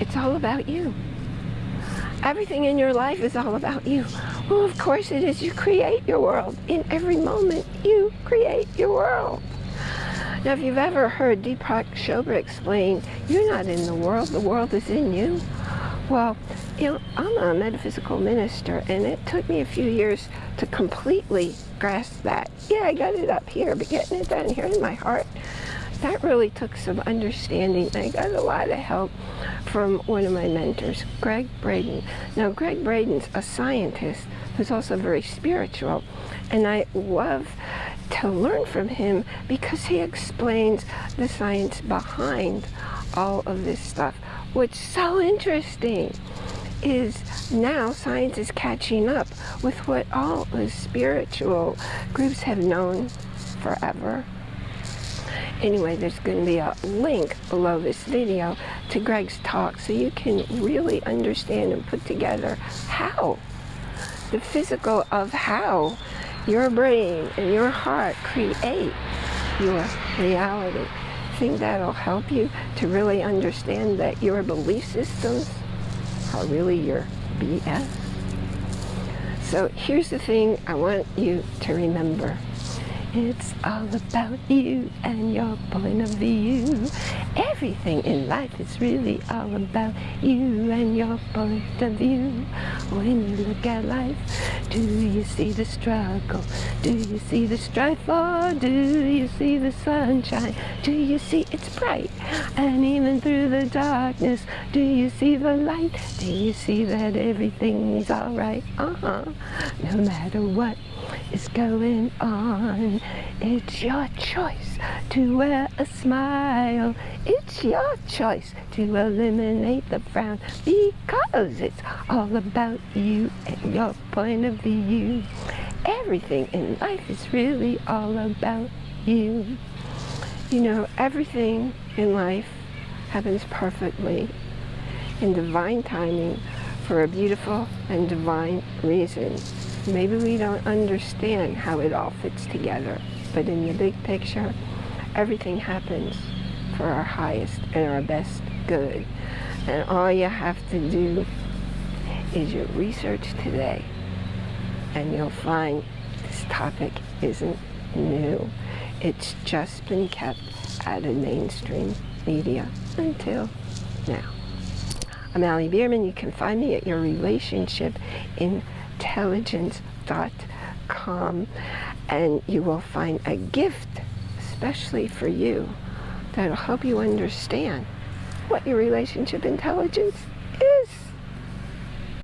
it's all about you. Everything in your life is all about you. Well, of course it is. You create your world. In every moment, you create your world. Now, if you've ever heard Deepak Chopra explain, you're not in the world, the world is in you. Well, you know, I'm a metaphysical minister, and it took me a few years to completely grasp that. Yeah, I got it up here, but getting it down here in my heart, that really took some understanding. I got a lot of help from one of my mentors, Gregg Braden. Now, Gregg Braden's a scientist who's also very spiritual, and I love to learn from him because he explains the science behind all of this stuff. What's so interesting is now science is catching up with what all the spiritual groups have known forever. Anyway, there's going to be a link below this video to Gregg's talk so you can really understand and put together how, the physical of how your brain and your heart create your reality. I think that'll help you to really understand that your belief systems are really your BS. So here's the thing I want you to remember. It's all about you and your point of view. Everything in life is really all about you and your point of view. When you look at life, do you see the struggle? Do you see the strife or do you see the sunshine? Do you see it's bright? And even through the darkness, do you see the light? Do you see that everything's alright? Uh-huh. No matter what is going on. It's your choice to wear a smile. It's your choice to eliminate the frown because it's all about you and your point of view. Everything in life is really all about you. You know, everything in life happens perfectly in divine timing for a beautiful and divine reason. Maybe we don't understand how it all fits together, but in the big picture, everything happens for our highest and our best good. And all you have to do is your research today, and you'll find this topic isn't new. It's just been kept out of mainstream media until now. I'm Allie Bierman. You can find me at your relationship in intelligence.com and you will find a gift especially for you that'll help you understand what your relationship intelligence is.